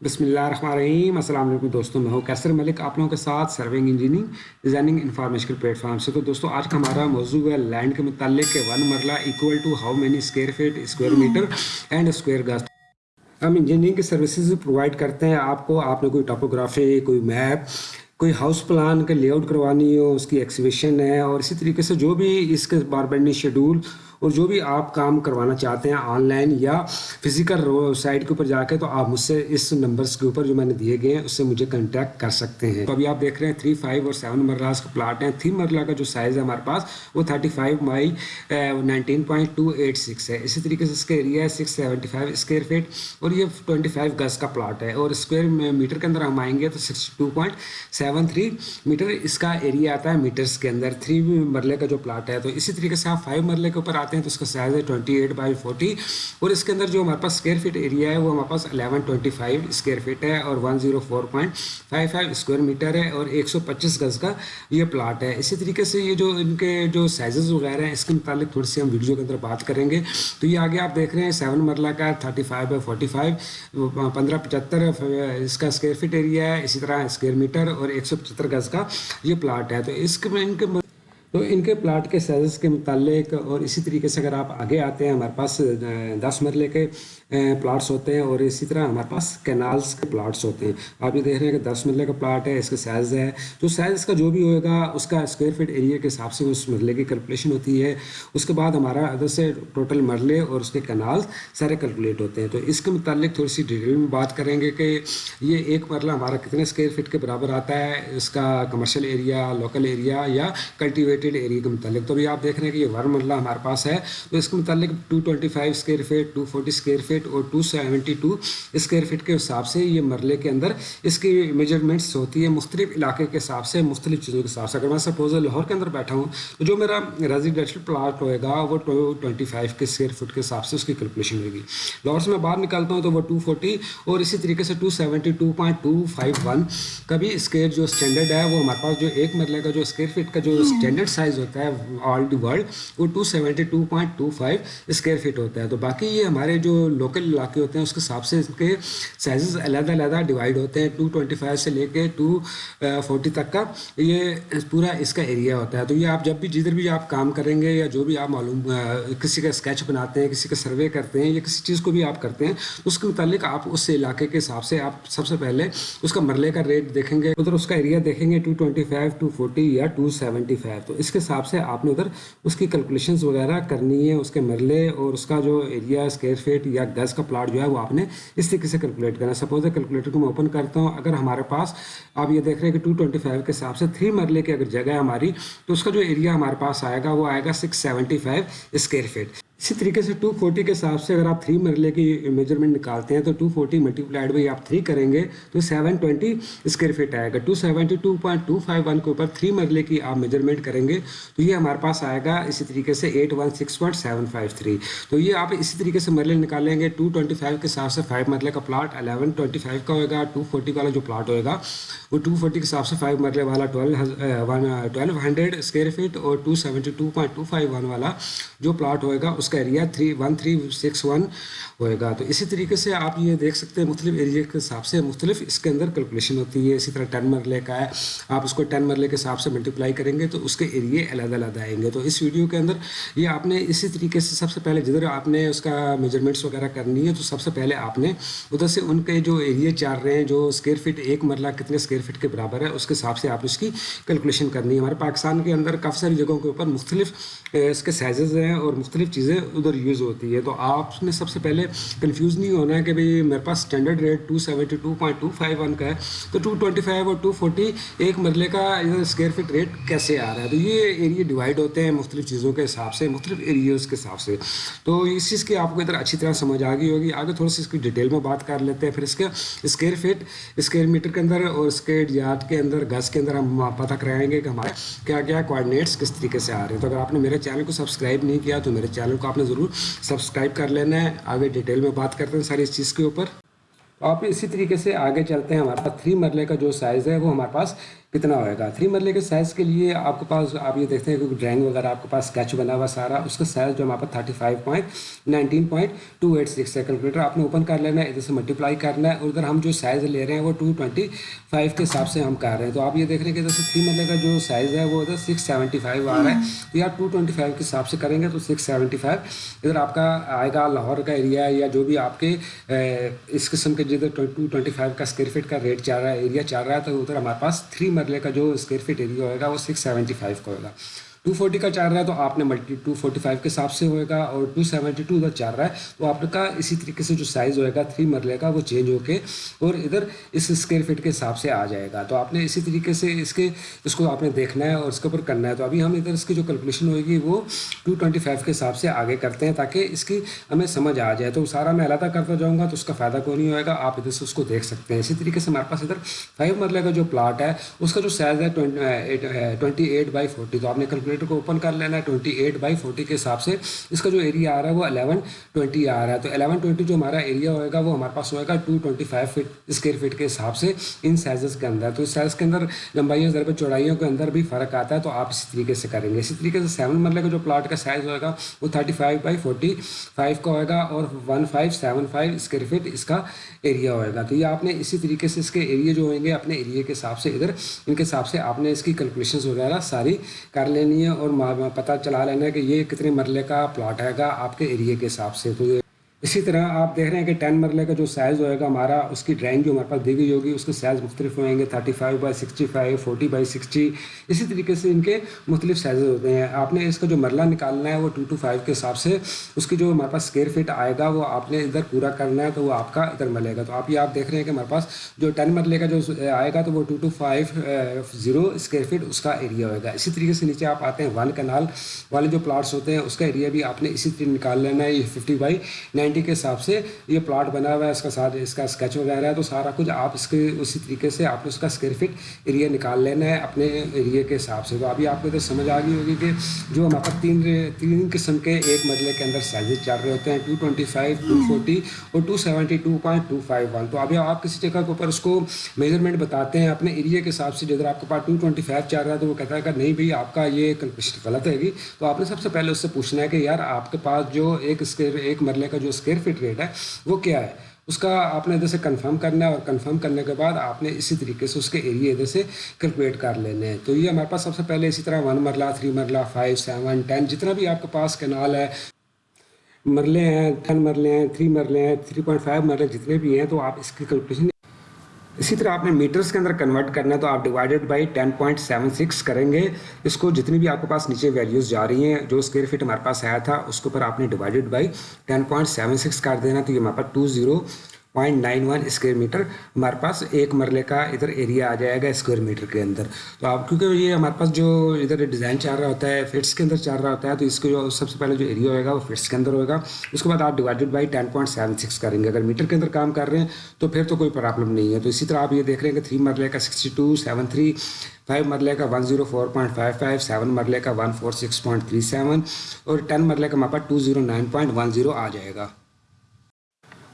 بسم اللہ الرحمن الرحیم السلام علیکم دوستوں، میں ہوں کیسر ملک، آپ لوگوں کے ساتھ serving engineering designing information platform سے۔ تو دوستوں، آج کا ہمارا موضوع ہے لینڈ کے متعلق کہ one marla equal to how many square feet square metre and square گز ہم انجینئرنگ کی سروسز پرووائڈ کرتے ہیں۔ آپ کو، آپ نے کوئی ٹاپوگرافی کوئی میپ کوئی ہاؤس پلان کا لے آؤٹ کروانی ہو، اس کی ایکسیویشن ہے اور اسی طریقے سے جو بھی اس کے بار بینڈی شیڈول اور جو بھی آپ کام کروانا چاہتے ہیں آن لائن یا فزیکل سائٹ کے اوپر جا کے، تو آپ مجھ سے اس نمبرس کے اوپر جو میں نے دیے گئے ہیں، اس سے مجھے کنٹیکٹ کر سکتے ہیں۔ تو ابھی آپ دیکھ رہے ہیں تھری فائیو اور سیون مرلاز کا پلاٹ ہیں۔ تھری مرلہ کا جو سائز ہے ہمارے پاس، وہ thirty five by nineteen point two eight six ہے۔ اسی طریقے سے اس کا ایریا ہے six seventy five square feet اور یہ ٹوئنٹی فائیو گز کا پلاٹ ہے۔ اور اسکوائر میٹر کے اندر ہم آئیں گے تو sixty two point seven three metre اس کا ایریا آتا ہے میٹرس کے اندر۔ تھری مرلے کا جو پلاٹ ہے، تو اسی طریقے سے آپ فائیو مرلے کے اوپر آتے ہیں تو اس کا سائز ہے ٹوئنٹی ایٹ بائی فورٹی اور اس کے اندر جو ہمارے پاس اسکوائر فٹ ایریا ہے وہ ہمارے پاس eleven twenty five square feet ہے اور one zero four point five five square metre ہے اور ایک سو پچیس گز کا یہ پلاٹ ہے۔ اسی طریقے سے یہ جو ان کے جو سائزز وغیرہ ہیں، اس کے متعلق تھوڑی سی ہم ویڈیو کے اندر بات کریں گے۔ تو یہ آگے آپ دیکھ رہے ہیں سیون مرلہ کا thirty five by forty five پندرہ پچہتر اس کا اسکوائر فٹ ایریا ہے، اسی طرح اسکوائر میٹر اور ایک سو پچہتر گز کا یہ پلاٹ ہے۔ تو اس کے ان کے تو ان کے پلاٹ کے سائزز کے متعلق اور اسی طریقے سے اگر آپ آگے آتے ہیں، ہمارے پاس دس مرلے کے پلاٹس ہوتے ہیں اور اسی طرح ہمارے پاس کینالس کے پلاٹس ہوتے ہیں۔ آپ یہ دیکھ رہے ہیں کہ دس مرلے کا پلاٹ ہے، اس کا سائز ہے۔ جو سائز اس کا جو بھی ہوئے گا اس کا اسکوائر فٹ ایریا کے حساب سے اس مرلے کی کیلکولیشن ہوتی ہے۔ اس کے بعد ہمارا ادھر سے ٹوٹل مرلے اور اس کے کینالس سارے کیلکولیٹ ہوتے ہیں۔ تو اس کے متعلق تھوڑی سی ڈیٹیل میں بات کریں گے کہ یہ ایک مرلہ ہمارا کتنے اسکوائر فٹ کے برابر آتا ہے۔ اس کا کمرشل ایریا لوکل ایریا یا کلٹیویٹ کلٹیویٹیڈ ایریا کے متعلق۔ تو ابھی آپ دیکھ رہے ہیں کہ یہ ون مرلہ ہمارے پاس ہے۔ تو اس کے متعلق two twenty five square feet two forty square feet اور two seventy two square feet کے حساب سے یہ مرلے کے اندر اس کی میجرمنٹس ہوتی ہے مختلف علاقے کے حساب سے، مختلف چیزوں کے حساب سے۔ اگر میں سپوز لاہور کے اندر بیٹھا ہوں، تو جو میرا ریزیڈینشل پلاٹ ہوئے گا، وہ ٹوئنٹی فائیو کے اسکوائر فٹ کے حساب سے اس کی کیلکولیشن ہوگی لاہور سے میں باہر نکالتا ہوں تو وہ ٹو فورٹی اور اسی طریقے سے two seventy two point two five one کا بھی اسکوائر جو اسٹینڈرڈ ہے، وہ ہمارے پاس جو ایک مرلے کا جو اسکوائر فٹ کا جو اسٹینڈرڈ سائز ہوتا ہے آل دی ورلڈ وہ two seventy two point two five square feet ہوتا ہے۔ تو باقی یہ ہمارے جو لوکل علاقے ہوتے ہیں، اس کے حساب سے اس کے سائزز علیحدہ علیحدہ ڈیوائڈ ہوتے ہیں۔ ٹو ٹوئنٹی فائیو سے لے کے ٹو فورٹی تک کا یہ پورا اس کا ایریا ہوتا ہے۔ تو یہ آپ جب بھی جدھر بھی آپ کام کریں گے یا جو بھی آپ معلوم کسی کا اسکیچ بناتے ہیں، کسی کا سروے کرتے ہیں یا کسی چیز کو بھی آپ کرتے ہیں، اس کے متعلق آپ اس علاقے کے حساب سے آپ سب سے پہلے اس کا مرلے کا ریٹ دیکھیں گے۔ ادھر اس کا ایریا دیکھیں گے two twenty five two forty یا ٹو سیونٹی فائیو تو اس کے حساب سے آپ نے ادھر اس کی کیلکولیشنز وغیرہ کرنی ہے، اس کے مرلے اور اس کا جو ایریا اسکیئر فٹ یا گز کا پلاٹ جو ہے وہ آپ نے اس طریقے سے کیلکولیٹ کرنا ہے۔ سپوز ہے کیلکولیٹر کو میں اوپن کرتا ہوں، اگر ہمارے پاس آپ یہ دیکھ رہے ہیں کہ ٹو ٹوئنٹی فائیو کے حساب سے تھری مرلے کی اگر جگہ ہے ہماری، تو اس کا جو ایریا ہمارے پاس آئے گا وہ آئے گا six seventy five square feet اسی طریقے سے ٹو فورٹی کے حساب سے اگر آپ تھری مرلے کی میجرمنٹ نکالتے ہیں تو two forty multiplied by آپ تھری کریں گے تو سیون ٹوئنٹی اسکوائر فٹ آئے گا۔ Two seventy two point two five one کے اوپر تھری مرلے کی آپ میجرمنٹ کریں گے تو یہ ہمارے پاس آئے گا اسی طریقے سے eight one six point seven five three تو یہ آپ اسی طریقے سے مرلے نکالیں گے۔ ٹو ٹوئنٹی فائیو کے حساب سے فائیو مرلے کا پلاٹ الیون ٹوئنٹی فائیو کا ہوگا ٹو فورٹی والا جو پلاٹ ہوئے گا، وہ ٹو فورٹی کے حساب سے فائیو مرلے والا twelve twelve hundred square feet اور two seventy two point two five one والا جو پلاٹ ہوئے گا، اس اس کا area three one three six one ہوئے گا۔ تو اسی طریقے سے آپ یہ دیکھ سکتے ہیں مختلف ایریا کے حساب سے مختلف اس کے اندر کیلکولیشن ہوتی ہے۔ اسی طرح ٹین مرلے کا ہے آپ اس کو ٹین مرلے کے حساب سے ملٹیپلائی کریں گے تو اس کے ایریے علیحدہ علیحدہ آئیں گے۔ تو اس ویڈیو کے اندر یہ آپ نے اسی طریقے سے سب سے پہلے جدھر آپ نے اس کا میجرمنٹس وغیرہ کرنی ہے تو سب سے پہلے آپ نے ادھر سے ان کے جو ایریے چار رہے ہیں، جو اسکوائر فٹ ایک مرلہ کتنے اسکوائر فٹ کے برابر ہے، اس کے حساب سے آپ اس کی کیلکولیشن کرنی ہے۔ ہمارے پاکستان کے اندر کافی ساری جگہوں کے اوپر مختلف اس کے سائزز ہیں اور مختلف چیزیں ادھر یوز ہوتی ہے. تو آپ نے سب سے پہلے کنفیوز نہیں ہونا ہے کہ بھائی میرے پاس standard rate two seventy two point two five one کا ہے. تو ٹو ٹوئنٹی فائیو اور ٹو فورٹی ایک مرلے کا اسکوائر فٹ ریٹ کیسے آ رہا ہے؟ تو یہ ایریے ڈیوائڈ ہوتے ہیں مختلف چیزوں کے حساب سے، مختلف ایریاز کے حساب سے. تو اس چیز کی آپ کو ادھر اچھی طرح سمجھ آ گئی ہوگی. آگے تھوڑا سی اس کی ڈیٹیل میں بات کر لیتے ہیں. پھر اس کے اسکوائر فٹ اسکوائر میٹر کے اندر اور اسکیٹ یارڈ کے اندر، گز کے اندر ہم پتہ کرائیں گے کہ ہمارے کیا کیا کوآڈینیٹس کس طریقے سے آ رہے ہیں. تو اگر آپ نے میرے چینل کو سبسکرائب نہیں کیا تو میرے چینل کو آپ نے ضرور سبسکرائب کر لینا ہے۔ آگے ڈیٹیل میں بات کرتے ہیں ساری اس چیز کے اوپر۔ آپ اسی طریقے سے آگے چلتے ہیں۔ ہمارے پاس تھری مرلے کا جو سائز ہے وہ ہمارے پاس کتنا ہوئے گا؟ تھری مرلے کے سائز کے لیے آپ کے پاس، آپ یہ دیکھتے ہیں کہ ڈرائنگ وغیرہ آپ کے پاس اسکیچ بنا ہوا سارا، اس کا سائز جو ہمارے پاس thirty five point nineteen point two eight six ہے کیلکولیٹر آپ نے اوپن کر لینا ہے، ادھر سے ملٹیپلائی کرنا ہے اور ادھر ہم جو سائز لے رہے ہیں وہ ٹو ٹوئنٹی فائیو کے حساب سے ہم کر رہے ہیں۔ تو آپ یہ دیکھ رہے ہیں کہ ادھر سے تھری مرلے کا جو سائز ہے وہ ادھر سکس سیونٹی فائیو آ رہا ہے۔ تو آپ ٹو ٹوئنٹی فائیو کے حساب سے کریں گے تو سکس سیونٹی فائیو ادھر آپ کا آئے گا لاہور کا ایریا یا جو بھی آپ کے اس قسم کے جدھر ٹو ٹوئنٹی فائیو کا اسکوائر فٹ کا ریٹ چل رہا ہے ایریا چل رہا ہے، تو ادھر ہمارے پاس تھری مرلے کا جو اسکوائر فٹ ایریا ہوئے گا وہ سکس سیونٹی فائیو کا ہوگا ٹو فورٹی کا چل رہا ہے تو آپ نے ملٹی ٹو فورٹی فائیو کے حساب سے ہوئے گا اور ٹو سیونٹی ٹو ادھر چل رہا ہے تو آپ کا اسی طریقے سے جو سائز ہوئے گا تھری مرلے کا، وہ چینج ہو کے اور ادھر اس اسکوائر فٹ کے حساب سے آ جائے گا۔ تو آپ نے اسی طریقے سے اس کے، اس کو آپ نے دیکھنا ہے اور اس کے اوپر کرنا ہے۔ تو ابھی ہم ادھر اس کی جو کیلکولیشن ہوئے گی، وہ ٹو ٹوئنٹی فائیو کے حساب سے آگے کرتے ہیں تاکہ اس کی ہمیں سمجھ آ جائے۔ تو سارا میں علیحدہ کرتا جاؤں گا تو اس کا فائدہ کوئی نہیں ہوئے گا؟ آپ ادھر سے اس کو دیکھ سکتے ہیں۔ اسی طریقے سے ہمارے پاس ادھر فائیو مرلے کا جو پلاٹ ہے، اس کا جو سائز ہے ٹوئنٹی ایٹ بائی فورٹی تو آپ نے کیلکولیٹر کو اوپن کر لینا ہے ٹوئنٹی ایٹ بائی فورٹی کے حساب سے۔ اس کا جو ایریا آ رہا ہے وہ الیون ٹوئنٹی آ رہا ہے۔ تو الیون ٹوئنٹی جو ہمارا ایریا ہوئے گا وہ ہمارے پاس ہوئے گا two twenty five feet square feet کے حساب سے ان سائزز کے اندر۔ تو اس سائز کے اندر لمبائیوں، ضرب چوڑائیوں کے اندر بھی فرق آتا ہے۔ تو آپ اسی طریقے سے کریں گے۔ اسی طریقے سے سیون مرلے کا جو پلاٹ کا سائز ہوئے گا وہ thirty five by forty five کا ہوئے گا اور one five seven five square feet اس کا ایریا ہوئے گا تو یہ آپ نے اسی طریقے سے اس کے ایریا جو ہوئیں گے اپنے ایریا کے حساب سے ادھر ان کے حساب سے آپ نے اس کی کیلکولیشنز وغیرہ ساری کر لینی ہے۔ اور پتہ چلا لینا ہے کہ یہ کتنے مرلے کا پلاٹ ہے گا آپ کے ایریے کے حساب سے۔ تو یہ اسی طرح آپ دیکھ رہے ہیں کہ ٹین مرلے کا جو سائز ہوئے گا، ہمارا اس کی ڈرائنگ جو ہمارے پاس دی گئی ہوگی۔ اس کے سائز مختلف ہوئیں گے، thirty five by sixty five, forty by sixty. اسی طریقے سے ان کے مختلف سائزز ہوتے ہیں۔ آپ نے اس کا جو مرلہ نکالنا ہے، وہ ٹو ٹو فائیو کے حساب سے اس کی جو ہمارے پاس اسکیئر فٹ آئے گا، وہ آپ نے ادھر پورا کرنا ہے تو وہ آپ کا ادھر ملے گا۔ تو آپ یہ آپ دیکھ رہے ہیں کہ ہمارے پاس جو ٹین مرلے کا جو آئے گا، تو وہ two two five zero square feet اس کا ایریا ہوئے گا۔ اسی طریقے سے نیچے آپ آتے ہیں ون کنال والے جو پلاٹس ہوتے ہیں، اس کا ایریا بھی آپ نے اسی طریقے نکال لینا ہے۔ یہ ففٹی بائی نائنٹی کے حساب سے یہ پلاٹ بنا ہوا ہے، اس کا ساتھ اس کا اسکیچ وغیرہ ہے، تو سارا کچھ آپ اس کے اسی طریقے سے آپ نے اس کا اسکوائر فٹ ایریا نکال لینا ہے اپنے ایریے کے حساب سے۔ تو ابھی آپ کو ادھر سمجھ آ گئی ہوگی کہ جو ہمارے پاس تین تین قسم کے ایک مرلے کے اندر سائزز چل رہے ہوتے ہیں two twenty five two forty اور two seventy two point two five one تو ابھی آپ کسی جگہ کے اوپر اس کو میجرمنٹ بتاتے ہیں، اپنے ایریا کے حساب سے جدھر آپ کے پاس ٹو ٹوئنٹی فائیو چل رہا ہے تو وہ کہتا ہے کہ نہیں بھائی، آپ کا یہ کلکولیشن غلط ہے گی۔ تو آپ نے سب سے پہلے اس سے پوچھنا ہے کہ یار آپ کے پاس جو ایک اسکیئر ایک مرلے کا جو اسکیئر فٹ ریٹ ہے، وہ کیا ہے؟ اس کا آپ نے ادھر سے کنفرم کرنا ہے اور کنفرم کرنے کے بعد آپ نے اسی طریقے سے اس کے ایریے ادھر سے کیلکولیٹ کر لینے ہیں۔ تو یہ ہمارے پاس سب سے پہلے اسی طرح one marla three marla five seven ten جتنا بھی آپ کے پاس کینال ہے، مرلے ہیں ٹین مرلے ہیں تھری مرلے ہیں تھری پوائنٹ فائیو مرلے، جتنے بھی ہیں، تو آپ اس کی کیلکولیشن اسی طرح آپ نے میٹرز کے اندر کنورٹ کرنا ہے تو آپ divided by ten point seven six کریں گے۔ اس کو جتنی بھی آپ کے پاس نیچے ویلیوز جا رہی ہیں، جو اسکوائر فٹ ہمارے پاس آیا تھا، اس کے اوپر آپ نے divided by ten point seven six کر دینا۔ تو یہ ہمارے پاس two zero point nine one square metre ہمارے پاس ایک مرلے کا ادھر ایریا آ جائے گا اسکوائر میٹر کے اندر۔ تو آپ کیونکہ یہ ہمارے پاس جو ادھر ڈیزائن چل رہا ہوتا ہے فٹس کے اندر چل رہا ہوتا ہے، تو اس کو جو سب سے پہلے جو ایریا ہوئے گا وہ فٹس کے اندر ہوگا اس کے بعد آپ divided by ten point seven six کریں گے۔ اگر میٹر کے اندر کام کر رہے ہیں، تو پھر تو کوئی پرابلم نہیں ہے۔ تو اسی طرح آپ یہ دیکھ رہے ہیں کہ تھری مرلے کا sixty two seven three five مرلے کا one zero four point five five seven مرلے کا one four six point three seven اور ٹین مرلے کا ماپا two zero nine point one zero آ جائے گا۔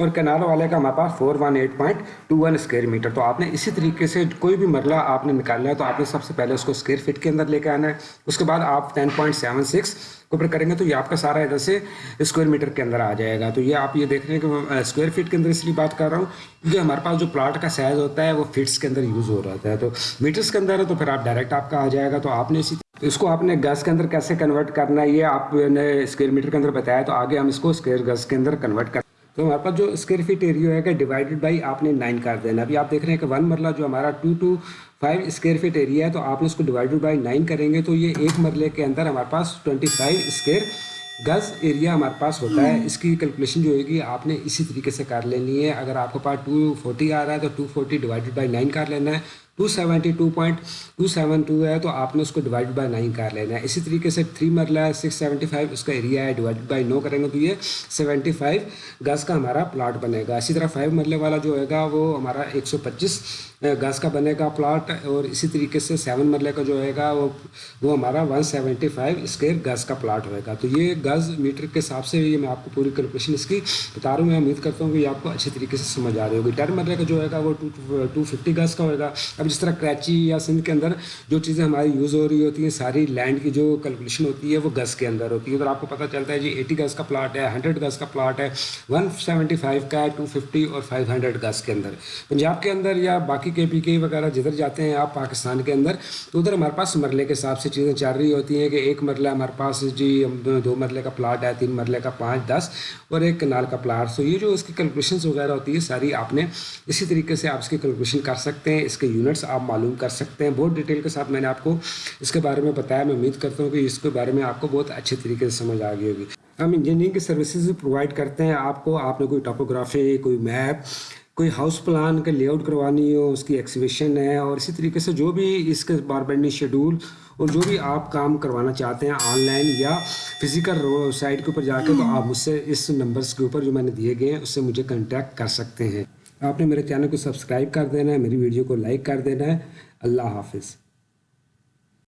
اور کنال والے کا ہمارے پاس four one eight point two one square metre تو آپ نے اسی طریقے سے کوئی بھی مرلہ آپ نے نکالنا ہے تو آپ نے سب سے پہلے اس کو اسکوائر فٹ کے اندر لے کے آنا ہے۔ اس کے بعد آپ ٹین پوائنٹ سیون سکس کو اوپر کریں گے تو یہ آپ کا سارا ادھر سے اسکوائر میٹر کے اندر آ جائے گا۔ تو یہ آپ یہ دیکھ رہے ہیں کہ میں اسکوائر فٹ کے اندر اس لیے بات کر رہا ہوں کیونکہ ہمارے پاس جو پلاٹ کا سائز ہوتا ہے وہ فٹس کے اندر یوز ہو رہا ہے۔ تو میٹرس کے اندر ہے تو پھر آپ ڈائریکٹ آپ کا آ جائے گا۔ تو آپ نے اسی اس کو آپ نے گز کے اندر کیسے کنورٹ کرنا ہے یہ آپ نے اسکوائر میٹر کے اندر بتایا تو آگے ہم اس کو اسکوائر گز کے اندر کنورٹ کر تو ہمارے پاس جو اسکوائر فٹ ایریا ہے کہ ڈیوائڈیڈ بائی آپ نے نائن کر دینا ابھی آپ دیکھ رہے ہیں کہ ون مرلہ جو ہمارا two two five square feet area ہے تو آپ نے اس کو ڈیوائڈیڈ بائی نائن کریں گے تو یہ ایک مرلے کے اندر ہمارے پاس ٹوئنٹی فائیو اسکوائر گز ایریا ہمارے پاس ہوتا ہے۔ اس کی کیلکولیشن جو ہوگی آپ نے اسی طریقے سے کر لینی ہے۔ اگر آپ کے پاس ٹو فورٹی آ رہا ہے تو two forty divided by nine کر لینا ہے۔ Two seventy two point two seven two ہے تو آپ نے اس کو ڈیوائڈ بائی نائن کر لینا ہے۔ اسی طریقے سے تھری مرلہ ہے سکس سیونٹی فائیو اس کا ایریا ہے ڈیوائڈ بائی نو کریں گے تو یہ سیونٹی فائیو گز کا ہمارا پلاٹ بنے گا اسی طرح فائیو مرلے والا جو ہوگا گا وہ ہمارا ایک سو پچیس گز کا بنے گا پلاٹ اور اسی طریقے سے سیون مرلے کا جو ہے گا، وہ وہ ہمارا ون سیونٹی فائیو اسکوائر گز کا پلاٹ ہوئے گا۔ تو یہ گز میٹر کے حساب سے یہ میں آپ کو پوری کیلکولیشن اس کی بتا رہا ہوں۔ میں امید کرتا ہوں کہ یہ آپ کو اچھی طریقے سے سمجھ آ رہی ہوگی۔ ٹین مرلے کا جو ہے گا، وہ ٹو ٹو ففٹی گز کا ہوئے گا۔ اب جس طرح کراچی یا سندھ کے اندر جو چیزیں ہماری یوز ہو رہی ہوتی ہیں، ساری لینڈ کی جو کیلکولیشن ہوتی ہے، وہ گز کے اندر ہوتی ہے۔ ادھر آپ کو پتہ چلتا ہے جی ایٹی گز کا پلاٹ ہے ہنڈریڈ گز کا پلاٹ ہے ون سیونٹی فائیو کا ہے ٹو ففٹی اور فائیو ہنڈریڈ گز کے اندر۔ پنجاب کے اندر یا باقی کے پی کے وغیرہ جدھر جاتے ہیں آپ پاکستان کے اندر، تو ادھر ہمارے پاس مرلے کے حساب سے چیزیں چل رہی ہوتی ہیں کہ ایک مرلہ ہمارے پاس جی دو مرلے کا پلاٹ ہے، تین مرلے کا پانچ، دس اور ایک کنال کا پلاٹ۔ سو یہ جو اس کی کیلکولیشنس وغیرہ ہوتی ہے ساری آپ نے اسی طریقے سے آپ اس کی کیلکولیشن کر سکتے ہیں، اس کے یونٹس آپ معلوم کر سکتے ہیں۔ بہت ڈیٹیل کے ساتھ میں نے آپ کو اس کے بارے میں بتایا، میں امید کرتا ہوں کہ اس کے بارے میں آپ کو بہت اچھے طریقے سے سمجھ آ گئی ہوگی۔ ہم انجینئرنگ کی سروسز پرووائڈ کرتے ہیں، آپ کو، آپ نے کوئی ٹاپوگرافی کوئی میپ کوئی ہاؤس پلان کا لے آؤٹ کروانی ہو، اس کی ایکسیویشن ہے اور اسی طریقے سے جو بھی اس کے بار بینڈی شیڈول اور جو بھی آپ کام کروانا چاہتے ہیں آن لائن یا فزیکل سائٹ کے اوپر جا کے، تو آپ مجھ سے اس نمبرس کے اوپر جو میں نے دیے گئے ہیں، اس سے مجھے کنٹیکٹ کر سکتے ہیں۔ آپ نے میرے چینل کو سبسکرائب کر دینا ہے، میری ویڈیو کو لائک کر دینا ہے۔ اللہ حافظ۔